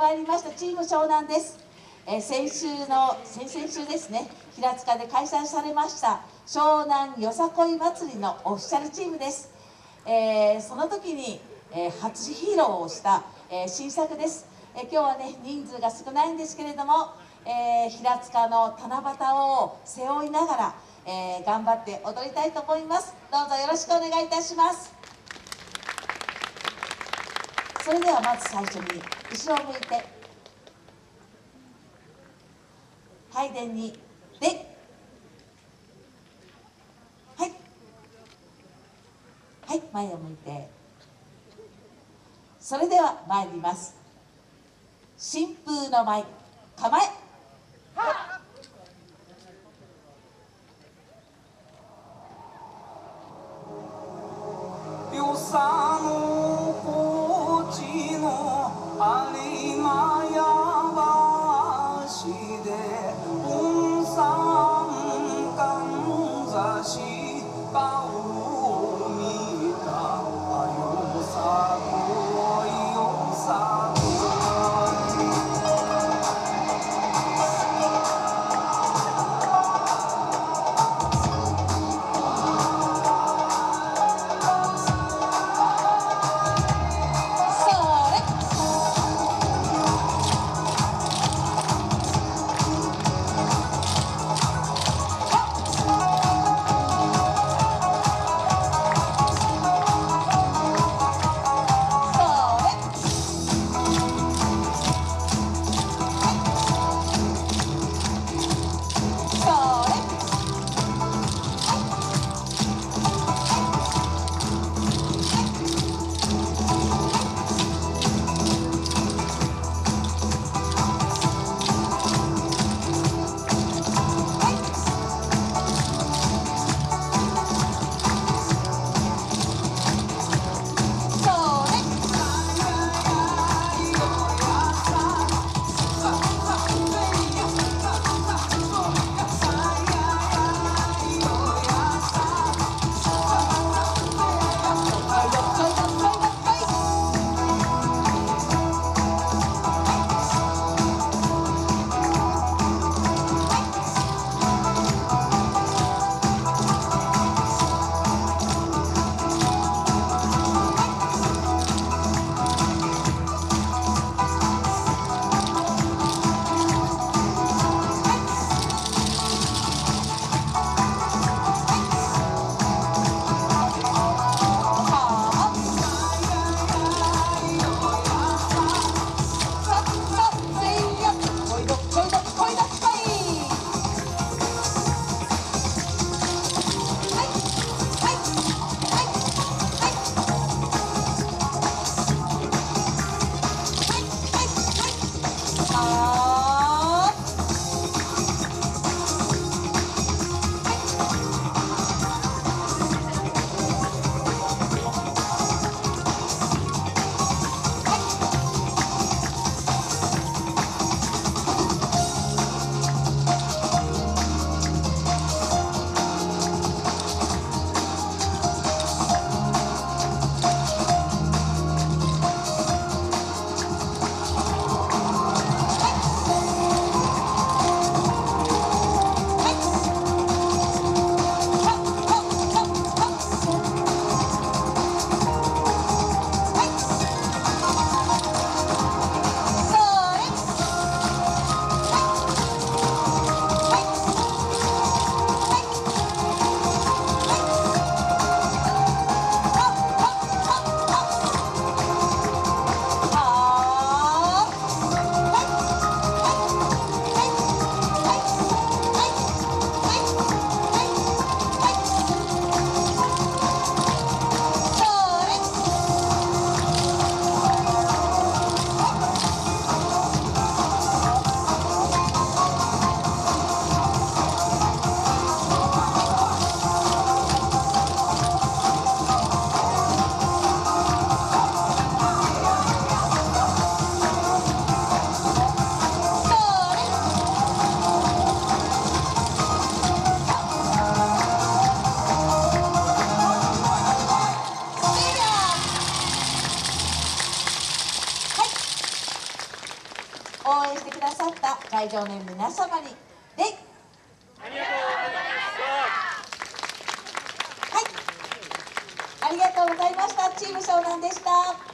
参りましたチーム湘南です、えー、先週の先々週ですね平塚で開催されました湘南よさこい祭りのオフィシャルチームです、えー、その時に、えー、初披露をした、え新作です、え今日はね人数が少ないんですけれども、え平塚の七夕を背負いながら、え頑張って踊りたいと思います。どうぞよろしくお願いいたします。それではまず最初に後ろを向いて。拝殿に。で。はい。はい前を向いて。それでは参ります。新風の舞。構え。よさ会場の皆様に。礼はい。ありがとうございました。チーム湘南でした。